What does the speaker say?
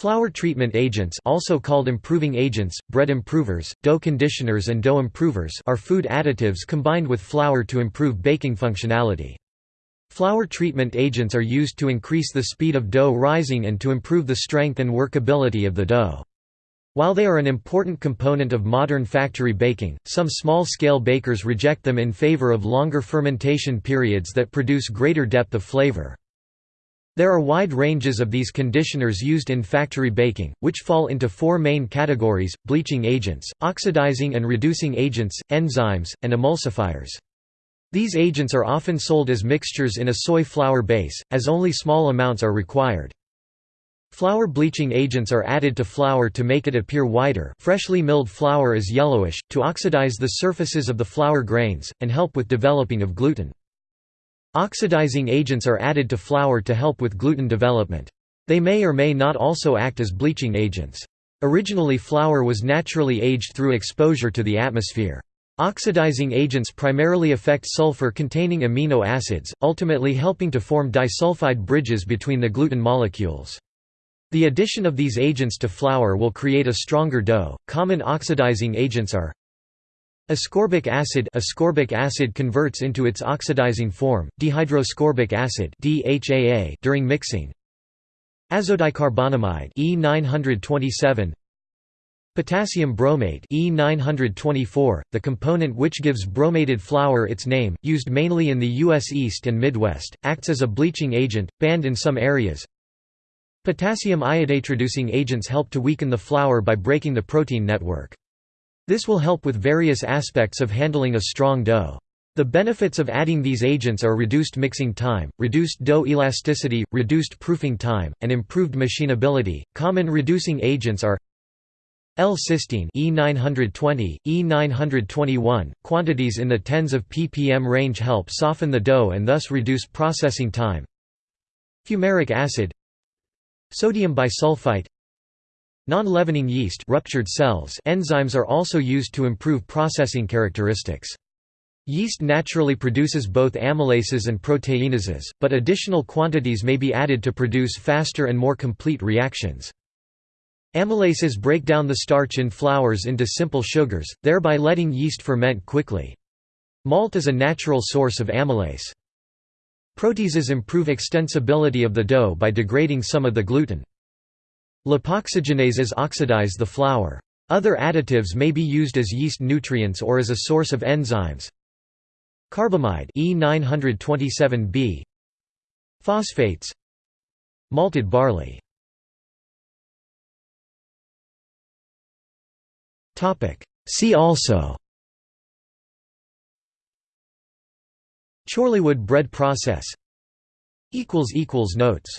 Flour treatment agents also called improving agents, bread improvers, dough conditioners and dough improvers are food additives combined with flour to improve baking functionality. Flour treatment agents are used to increase the speed of dough rising and to improve the strength and workability of the dough. While they are an important component of modern factory baking, some small-scale bakers reject them in favor of longer fermentation periods that produce greater depth of flavor. There are wide ranges of these conditioners used in factory baking, which fall into four main categories, bleaching agents, oxidizing and reducing agents, enzymes, and emulsifiers. These agents are often sold as mixtures in a soy flour base, as only small amounts are required. Flour bleaching agents are added to flour to make it appear whiter freshly milled flour is yellowish, to oxidize the surfaces of the flour grains, and help with developing of gluten. Oxidizing agents are added to flour to help with gluten development. They may or may not also act as bleaching agents. Originally flour was naturally aged through exposure to the atmosphere. Oxidizing agents primarily affect sulfur-containing amino acids, ultimately helping to form disulfide bridges between the gluten molecules. The addition of these agents to flour will create a stronger dough. Common oxidizing agents are Ascorbic acid ascorbic acid converts into its oxidizing form, dehydroascorbic acid DHAA during mixing. Azodicarbonamide E927 Potassium bromate E924, the component which gives bromated flour its name, used mainly in the U.S. East and Midwest, acts as a bleaching agent, banned in some areas. Potassium iodate reducing agents help to weaken the flour by breaking the protein network. This will help with various aspects of handling a strong dough. The benefits of adding these agents are reduced mixing time, reduced dough elasticity, reduced proofing time, and improved machinability. Common reducing agents are L-cysteine E920, E921, quantities in the tens of ppm range help soften the dough and thus reduce processing time. Fumaric acid Sodium bisulfite Non-leavening yeast ruptured cells enzymes are also used to improve processing characteristics. Yeast naturally produces both amylases and proteinases, but additional quantities may be added to produce faster and more complete reactions. Amylases break down the starch in flours into simple sugars, thereby letting yeast ferment quickly. Malt is a natural source of amylase. Proteases improve extensibility of the dough by degrading some of the gluten. Lipoxygenases oxidize the flour. Other additives may be used as yeast nutrients or as a source of enzymes. Carbamide E927b Phosphates. Malted barley. See also. Chorleywood bread process. Notes